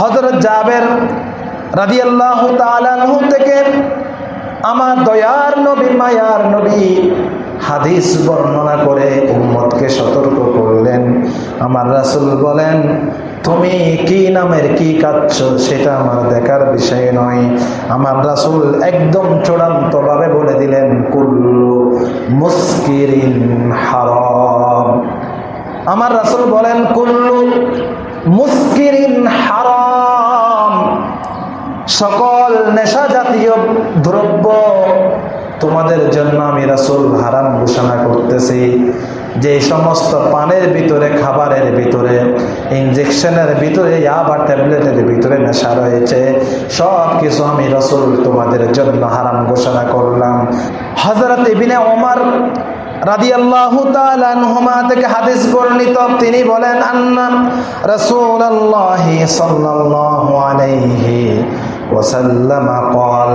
হজরত জাবের রাদিয়াল্লাহ তালানহু থেকে আমার দয়ার নবী, মায়ার নবী হাদিস বর্ণনা করে উম্মতকে সতর্ক করলেন। আমার রাসূল বলেন, তুমি কি নামের কি কাচ্ছ সেটা আমার দেখার বিষয় নয়। আমার রাসূল একদম চূড়ান্তভাবে বলে দিলেন, কুল্লু মুস্কিরিন হারাম। আমার রাসূল বলেন, কুল্লু মুস্কিরিন সকল নেশা জাতীয় দ্রব্য তোমাদের জন্য আমি রাসুল হারাম ঘোষণা করতেছি। যে সমস্ত পানের ভিতরে, খাবারের ভিতরে ইঞ্জেকশনের ভিতরে বা ট্যাবলেটের ভিতরে নেশা রয়েছে সব কিছু আমি রসুল তোমাদের জন্য হারাম ঘোষণা করলাম। হজরত ইবিনে ওমর থেকে হাদিস তিনি বলেন ওয়াসাল্লাম قال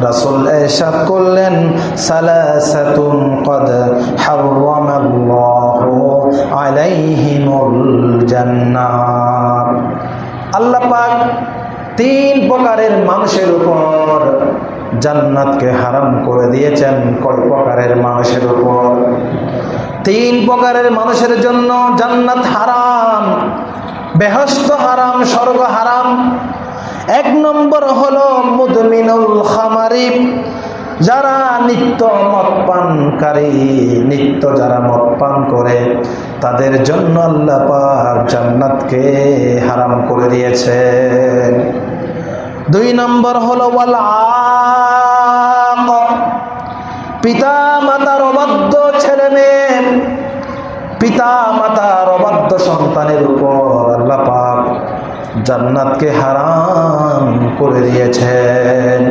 রাসূল ইরশাদ করলেন সালাসাতুন قد حرم الله عليهم الجنة আল্লাহ পাক তিন প্রকারের মানুষের উপর জান্নাতকে হারাম করে দিয়েছেন কয় প্রকারের মানুষের উপর তিন প্রকারের মানুষের জন্য জান্নাত হারাম বেহস্ত হারাম স্বর্গ হারাম এক নম্বর হলো মুদমিনুল খামারি যারা নিত্য মদ পানকারী, নিত্য যারা মদ পান করে, তাদের জন্য আল্লাহ পাক জান্নাতকে হারাম করে দিয়েছেন দুই নম্বর হলো ওয়াল। পিতা মাতার অবাধ্য ছেলে মেয়ে পিতা মাতার অবাধ্য সন্তানের উপর আল্লাহ পাক জান্নাতকে হারাম করে দিয়েছেন।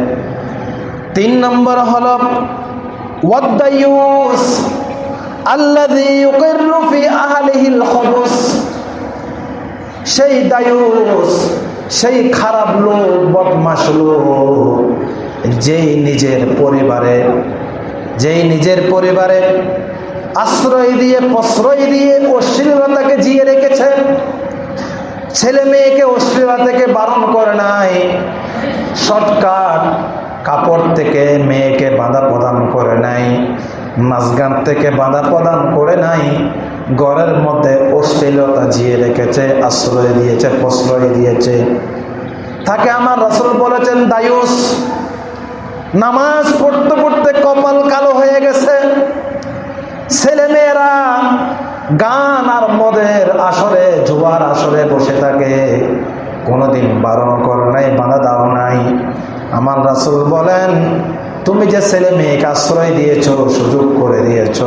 তিন নম্বর হল ওয়াদ্দায়ুস আল্লাযী ইউকিররু ফি আহলিহিল খবুস সেই দায়ুস সেই খারাপ লোক বদমাস লোক, যেই নিজের পরিবারে, যেই নিজের পরিবারে আশ্রয় দিয়ে, প্রশ্রয় দিয়ে অশ্লীলতাকে জিয়ে রেখেছে। ছেলে মেয়েকে অশ্লীলতা থেকে বারণ করে নাই। শর্টকাট কাপড় থেকে মেয়েকে বাধা প্রদান করে নাই। নাচগান থেকে বাধা প্রদান করে নাই। ঘরের মধ্যে অশ্লীলতা জিয়ে রেখেছে, আশ্রয় দিয়েছে, প্রশ্রয় দিয়েছে। তাকে আমার রসুল বলেছেন, দায়ুস, নামাজ পড়তে পড়তে কপাল কালো হয়ে গেছে। ছেলেমেয়েরা গান আর মদের আসরে, জুয়ার আসরে বসে থাকে। কোনোদিন বারণ করো নাই, বাধা দাও নাই। আমার রাসুল বলেন, তুমি যে ছেলে মেয়েকে আশ্রয় দিয়েছ, সুযোগ করে দিয়েছ,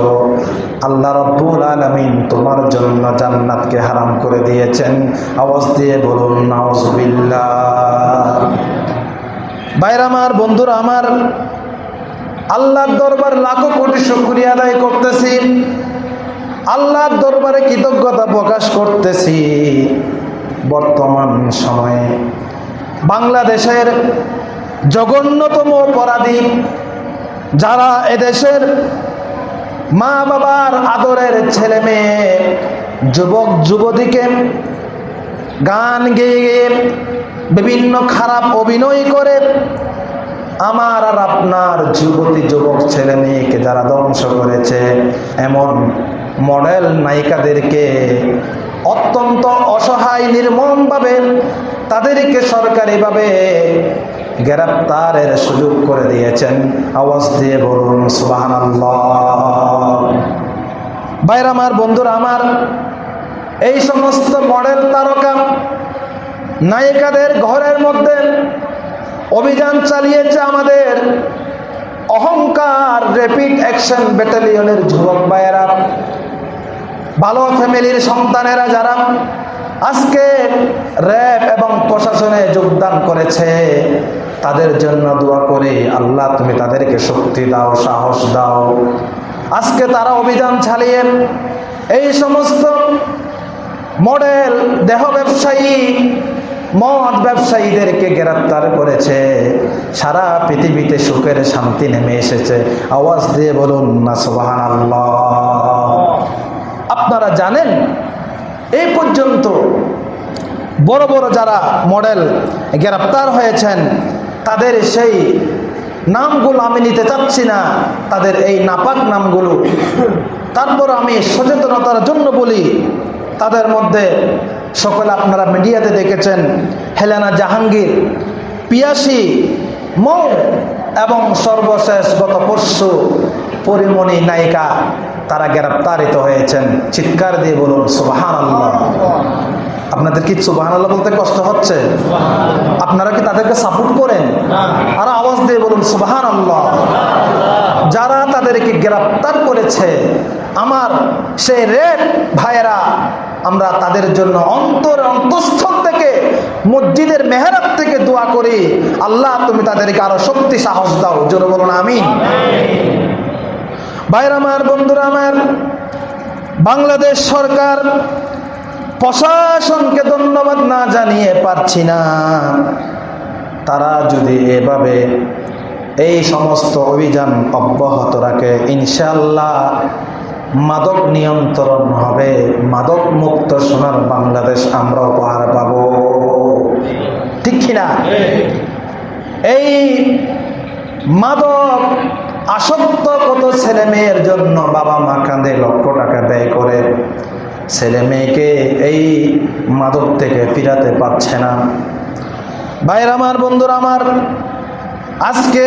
আল্লাহ রব্বুল আলমিন তোমার জন্য জান্নাতকে হারাম করে দিয়েছেন। আওয়াজ দিয়ে বলুন বাইর আমার, বন্ধুরা আমার, আল্লাহর দরবার লাখো কোটি শুক্রিয়া আদায় করতেছি। আল্লাহর দরবারে কৃতজ্ঞতা প্রকাশ করতেছি। বর্তমান সময়ে বাংলাদেশের জঘন্যতম অপরাধী যারা এদেশের মা বাবার আদরের ছেলে মেয়ে যুবক, যুবতীকে গান গেয়ে গেয়ে বিভিন্ন খারাপ অভিনয় করে আমার আর আপনার যুবতী, যুবক ছেলে মেয়েকে যারা ধ্বংস করেছে, এমন মডেল নায়িকাদেরকে অত্যন্ত অসহায় নির্মমভাবে তাদেরকে সরকারিভাবে গ্রেপ্তারের সুযোগ করে দিয়েছেন। আওয়াজ দিয়ে বলুন সুবাহান বাইর আমার, বন্ধুরা আমার, এই সমস্ত মডেল তারকা নায়িকাদের ঘরের মধ্যে অভিযান চালিয়েছে আমাদের অহংকার র্যাপিড অ্যাকশন ব্যাটালিয়নের যুবক ভাইয়েরা। ভালো ফ্যামিলির সন্তানেরা যারা আজকে র্যাব এবং প্রশাসনে যোগদান করেছে, তাদের জন্য দোয়া করে, আল্লাহ তুমি তাদেরকে শক্তি দাও, সাহস দাও। আজকে তারা অভিযান চালিয়ে এই সমস্ত মডেল, দেহ ব্যবসায়ী, মদ ব্যবসায়ীদেরকে গ্রেপ্তার করেছে। সারা পৃথিবীতে সুখের শান্তি নেমে এসেছে। আওয়াজ দিয়ে বলুন না সোবাহান আল্লাহ আপনারা জানেন? এই পর্যন্ত বড় বড় যারা মডেল গ্রেপ্তার হয়েছেন, তাদের সেই নামগুলো আমি নিতে চাচ্ছি না, তাদের এই নাপাক নামগুলো। তারপর আমি সচেতনতার জন্য বলি, তাদের মধ্যে সকলে আপনারা মিডিয়াতে দেখেছেন, হেলেনা জাহাঙ্গীর, পিয়াসি, মৌ এবং সর্বশেষ গত পরশু পরিমণি নায়িকা। তারা গ্রেপ্তারিত হয়েছেন। চিৎকার দিয়ে বলুন সুবাহান আল্লাহ আপনাদের কি সুবাহান আল্লাহ বলতে কষ্ট হচ্ছে? আপনারা কি তাদেরকে সাপোর্ট করেন? আর আওয়াজ দিয়ে বলুন সুবাহান আল্লাহ যারা তাদেরকে গ্রেপ্তার করেছে, আমার সেই রেড ভাইয়েরা, আমরা তাদের জন্য অন্তর অন্তঃস্থল থেকে, মসজিদের মেহরাব থেকে দোয়া করি। আল্লাহ, তুমি তাদেরকে আরও শক্তি সাহস দাও। জোরে বলুন আমি ভাইয়ের আমার, বন্ধুরা আমার, বাংলাদেশ সরকার প্রশাসনকে ধন্যবাদ না জানিয়ে পারছি না। তারা যদি এভাবে এই সমস্ত অভিযান অব্যাহত রাখে ইনশাল্লাহ মাদক নিয়ন্ত্রণ হবে, মাদক মুক্ত সোনার বাংলাদেশ আমরা উপহার পাব। ঠিক কিনা? এই মাদক আসক্ত কত ছেলে মেয়ের জন্য বাবা মা কাঁদে লক্ষ টাকা ব্যয় করে। ছেলে মেয়েকে এই মাদক থেকে ফিরাতে পারছে না। ভাইয়ের আমার, বন্ধুরা আমার, আজকে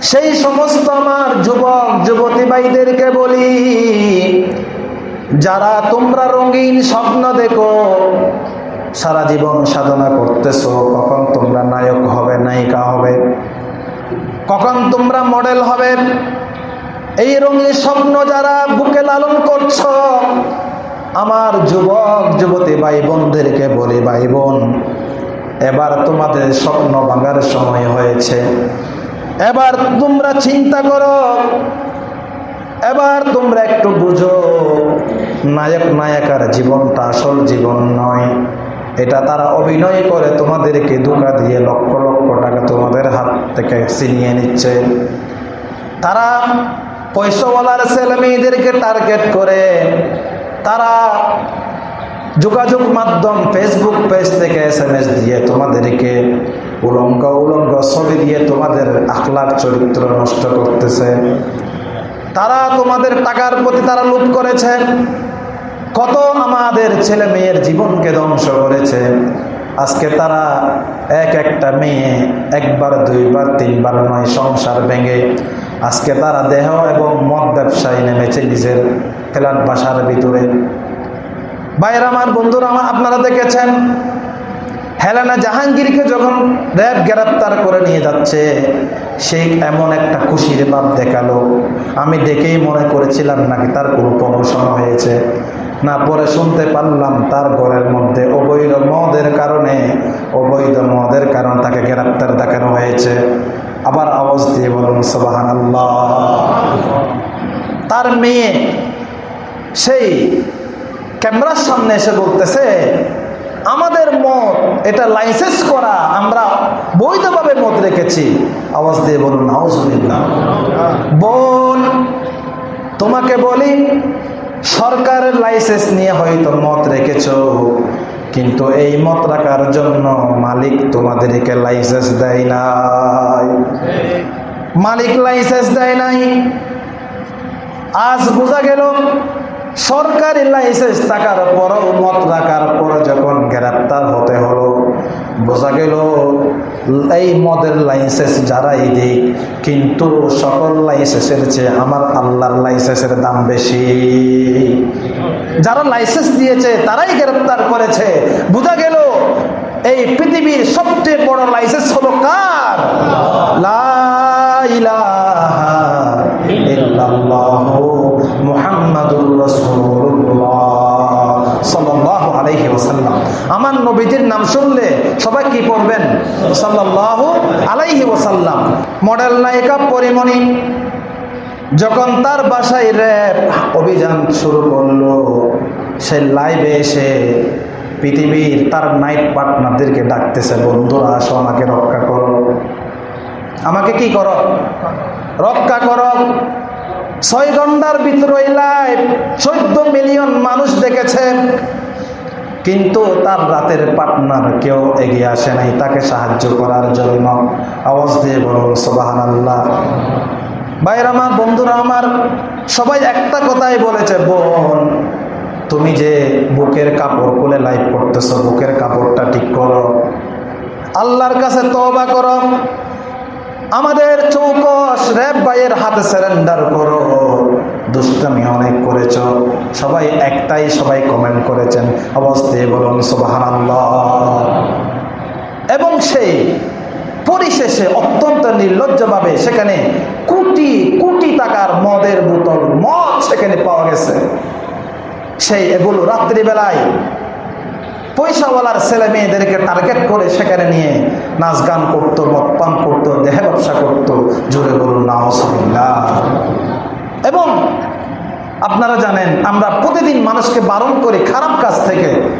সেই সমস্ত আমার যুবক, যুবতী ভাইদেরকে বলি, যারা তোমরা রঙিন স্বপ্ন দেখো, সারা জীবন সাধনা করতেছো, কখন তোমরা নায়ক হবে, নায়িকা হবে। কখন তোমরা মডেল হবে? এই রঙিন স্বপ্ন যারা বুকে লালন করছ, আমার যুবক, যুবতী ভাই বোনদেরকে বলি ভাই বোন এবার তোমাদের স্বপ্ন ভাঙার সময় হয়েছে। এবার তোমরা চিন্তা করো, এবার তোমরা একটু বুঝো নায়ক নায়িকার জীবনটা আসল জীবন নয়। এটা তারা অভিনয় করে, তোমাদেরকে ধোকা দিয়ে লক্ষ লক্ষ টাকা তোমাদের হাত থেকে ছিনিয়ে নিচ্ছে। তারা পয়সাওয়ালার ছেলে মেয়েদেরকে টার্গেট করে। তারা যোগাযোগ মাধ্যম ফেসবুক পেজ থেকে এস এম এস দিয়ে তোমাদেরকে উলঙ্গ উলঙ্গ ছবি দিয়ে তোমাদের আখলার চরিত্র নষ্ট করতেছে। তারা তোমাদের টাকার প্রতি তারা লুট করেছে। কত আমাদের ছেলে মেয়ের জীবনকে ধ্বংস করেছে। আজকে তারা এক একটা মেয়ে একবার, দুইবার, তিনবার নয়, সংসার ভেঙে আজকে তারা দেহ এবং মদ ব্যবসায় নেমেছে নিজের ফ্ল্যাট বাসার ভিতরে। বাইরে আমার, বন্ধুরা আমার, আপনারা দেখেছেন হেলেনা জাহাঙ্গীরকে যখন র্যাব গ্রেপ্তার করে নিয়ে যাচ্ছে সেই এমন একটা খুশির ভাব দেখাল। আমি দেখেই মনে করেছিলাম নাকি তার কোনো প্রমোশন হয়েছে। না পরে শুনতে পারলাম তার ঘরের মধ্যে অবৈধ মদের কারণে, অবৈধ মদের কারণে তাকে গ্রেপ্তার দেখানো হয়েছে। আবার আওয়াজ দিয়ে বলুন সবাহান আল্লাহ তার মেয়ে সেই ক্যামেরার সামনে এসে বলতেছে, আমাদের মত এটা লাইসেন্স করা, আমরা বৈধভাবে মত রেখেছি। আওয়াজ দিয়ে বলুন, নাউজুবিল্লাহ। বোন, তোমাকে বলি সরকারের লাইসেন্স নিয়ে হয়তো মত রেখেছ, কিন্তু এই মত রাখার জন্য মালিক তোমাদেরকে লাইসেন্স দেয় নাই। মালিক লাইসেন্স দেয় নাই। আজ বোঝা গেল, সরকারি লাইসেন্স থাকার পরও মত রাখার পর যখন গ্রেপ্তার হতে হলো, বোঝা গেল এই মদের লাইসেন্স যারাই দিক, কিন্তু সকল লাইসেন্সের চেয়ে আমার আল্লাহর লাইসেন্সের দাম বেশি। যারা লাইসেন্স দিয়েছে, তারাই গ্রেপ্তার করেছে। বোঝা গেল, এই পৃথিবীর সবচেয়ে বড় লাইসেন্স হলো কার? আমার নবীজির নাম শুনলে সবাই কি পড়বেন? সাল্লাল্লাহু আলাইহি ওসাল্লাম মডেল নায়িকা পরিমণি, যখন তার বাসায় র্যাব অভিযান শুরু করল, সে লাইভে এসে পৃথিবীর তার নাইট পার্টনারদেরকে ডাকতেছে, বন্ধুরা, আসো, আমাকে রক্ষা করো। আমাকে কি করো? রক্ষা করো। ছয় ঘণ্টার ভিতরে লাইভ চোদ্দ মিলিয়ন মানুষ দেখেছে। কিন্তু তার রাতের পার্টনার কেউ এগিয়ে আসে নাই, তাকে সাহায্য করার জন্য আওয়াজ দিয়ে বলুন সোবাহান আল্লাহ ভাইয়ের আমার, বন্ধুরা আমার, সবাই একটা কথাই বলেছে, বোন, তুমি যে বুকের কাপড় খুলে লাইভ করতেছো, বুকের কাপড়টা ঠিক করো। আল্লাহর কাছে তওবা করো। আমাদের চৌকস র্যাব ভাইয়ের হাতে সারেন্ডার করো। দুষ্টামি অনেক করেছ। সবাই একটাই সবাই কমেন্ট করেছেন অবস্থায় বলুন সুবাহান এবং সেই পরিশেষে অত্যন্ত নির্লজ্জভাবে সেখানে কোটি কোটি টাকার মদের বোতল, মদ সেখানে পাওয়া গেছে। সেই এগুলো রাত্রিবেলায় পয়সাওয়ালার ছেলে মেয়েদেরকে টার্গেট করে সেখানে নিয়ে নাচ গান করতো, মদ পান করতো, দেহে ব্যবসা করতো। জোরে বলুন নাহসবিল্লাহ এবং আপনারা জানেন, আমরা প্রতিদিন মানুষকে বারণ করি খারাপ কাজ থেকে।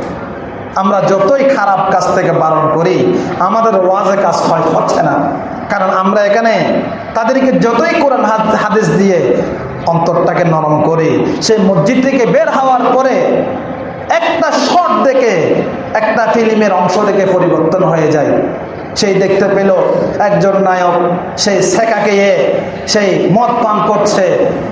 আমরা যতই খারাপ কাজ থেকে বারণ করি, আমাদের ওয়াজে কাজ হয়, হচ্ছে না। কারণ আমরা এখানে তাদেরকে যতই কোরআন হাদ- হাদিস দিয়ে অন্তরটাকে নরম করি, সেই মসজিদ থেকে বের হওয়ার পরে একটা শট দেখে একটা ফিল্মের অংশ দেখে পরিবর্তন হয়ে যায়। সেই দেখতে পেল একজন নায়ক, সেই সেকাকে সেই মদ পান করছে।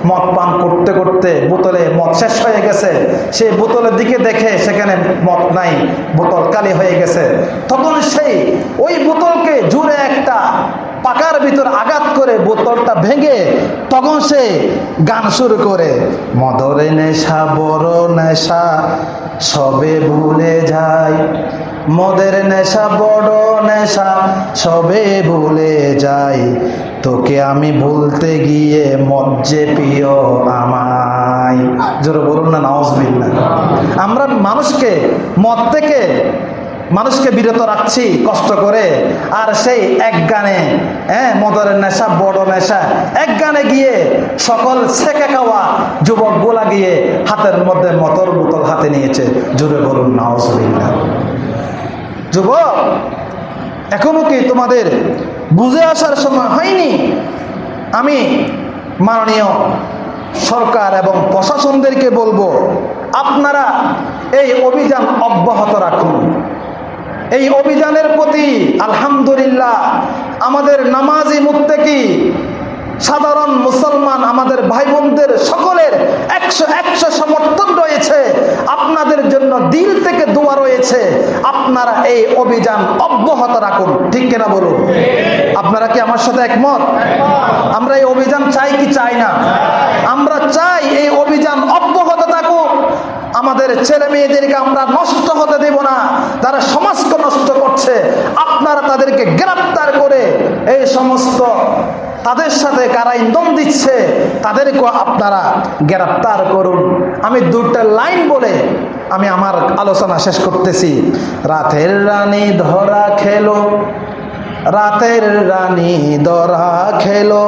মদ পান করতে করতে বোতলে মদ শেষ হয়ে গেছে। সেই বোতলের দিকে দেখে সেখানে মদ নাই, বোতল কালি হয়ে গেছে। তখন সেই ওই বোতলকে জুড়ে একটা পাকার ভিতর আঘাত করে বোতলটা ভেঙে তখন সে গান শুরু করে। মদরে নেশা, বড় নেশা, সবে ভুলে যায় মদের নেশা, বড় নেশা, সবে ভুলে যাই। তোকে আমি ভুলতে গিয়ে যে প্রিয় আমায়। জোরে বলুন না নাউজবিল্লা আমরা মানুষকে মদ থেকে মানুষকে বিরত রাখছি, কষ্ট করে। আর সেই এক গানে হ্যাঁ মদরের নেশা, বড় নেশা। এক গানে গিয়ে সকল ছেঁকে খাওয়া যুবক গোলা গিয়ে হাতের মধ্যে মতর বোতল হাতে নিয়েছে। জুড়ে বলুন নাউজবিল্লা যুবক, এখনও কি তোমাদের বুঝে আসার সময় হয়নি? আমি মাননীয় সরকার এবং প্রশাসনদেরকে বলব, আপনারা এই অভিযান অব্যাহত রাখুন। এই অভিযানের প্রতি আলহামদুলিল্লাহ আমাদের নামাজি মুত্তেকি সাধারণ মুসলমান আমাদের ভাই বোনদের সকলের একশো একশো সমর্থন রয়েছে। আপনাদের জন্য দিল থেকে দোয়া রয়েছে। আপনারা এই অভিযান অব্যাহত রাখুন। ঠিক কিনা বলুন? আপনারা কি আমার সাথে একমত? আমরা এই অভিযান চাই কি চাই না? আমরা চাই এই অভিযান আমাদের ছেলে মেয়েদেরকে আমরা নষ্ট হতে দেব না। তারা সমাজকে নষ্ট করছে, আপনারা তাদেরকে গ্রেপ্তার করে এই সমস্ত তাদের সাথে কারা ইন্ধন দিচ্ছে তাদেরকে আপনারা গ্রেপ্তার করুন। আমি দুটা লাইন বলে আমি আমার আলোচনা শেষ করতেছি। রাতের রানী ধরা খেলো, রাতের রানী ধরা খেলো,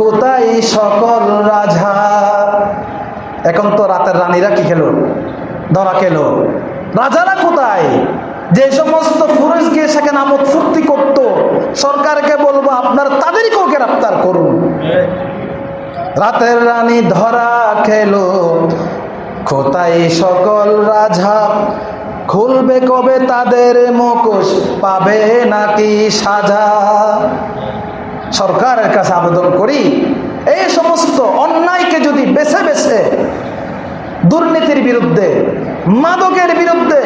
কোথায় সকল রাজা? এখন তো রাতের রানীরা কি খেলো? ধরা খেলো। রাজারা কোথায়? যে সমস্ত পুরুষ গিয়ে সেখানে আমোদ ফুর্তি করতো, সরকারকে বলব আপনার তাদেরকেও গ্রেপ্তার করুন। রাতের রানী ধরা খেলো। কোথায় সকল রাজা? খুলবে কবে তাদের মুখোশ? পাবে নাকি সাজা? সরকারের কাছে আবেদন করি এই সমস্ত অন্যায়কে যদি বেছে বেছে দুর্নীতির বিরুদ্ধে, মাদকের বিরুদ্ধে,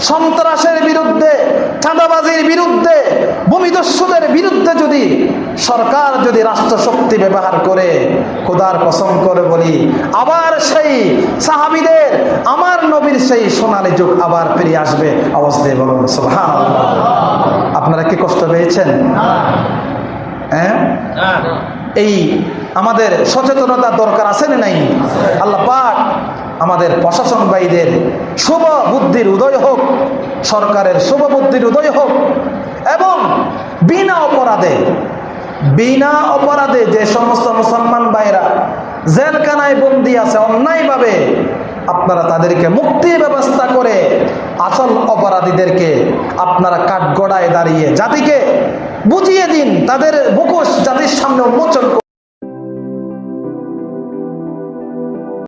সন্ত্রাসের বিরুদ্ধে, চাঁদাবাজির বিরুদ্ধে, ভূমিদস্যুদের বিরুদ্ধে যদি সরকার যদি রাষ্ট্রশক্তি ব্যবহার করে, খোদার কসম করে বলি, আবার সেই সাহাবিদের, আমার নবীর সেই সোনালি যুগ আবার ফিরে আসবে অবস্থায় বলুন আপনারা কি কষ্ট পেয়েছেন? হ্যাঁ? এই আমাদের সচেতনতা দরকার আছে না নাই আল্লাহ পাক আমাদের প্রশাসন শুভ বুদ্ধির উদয় হোক, সরকারের শুভ বুদ্ধির উদয় হোক, এবং বিনা অপরাধে বিনা অপরাধে যে সমস্ত মুসলমান ভাইরা জেলখানায় বন্দি আছে অন্যায়ভাবে, আপনারা তাদেরকে মুক্তির ব্যবস্থা করে আসল অপরাধীদেরকে আপনারা কাঠগড়ায় দাঁড়িয়ে জাতিকে বুঝিয়ে দিন, তাদের মুখোশ জাতির সামনে উন্মোচন।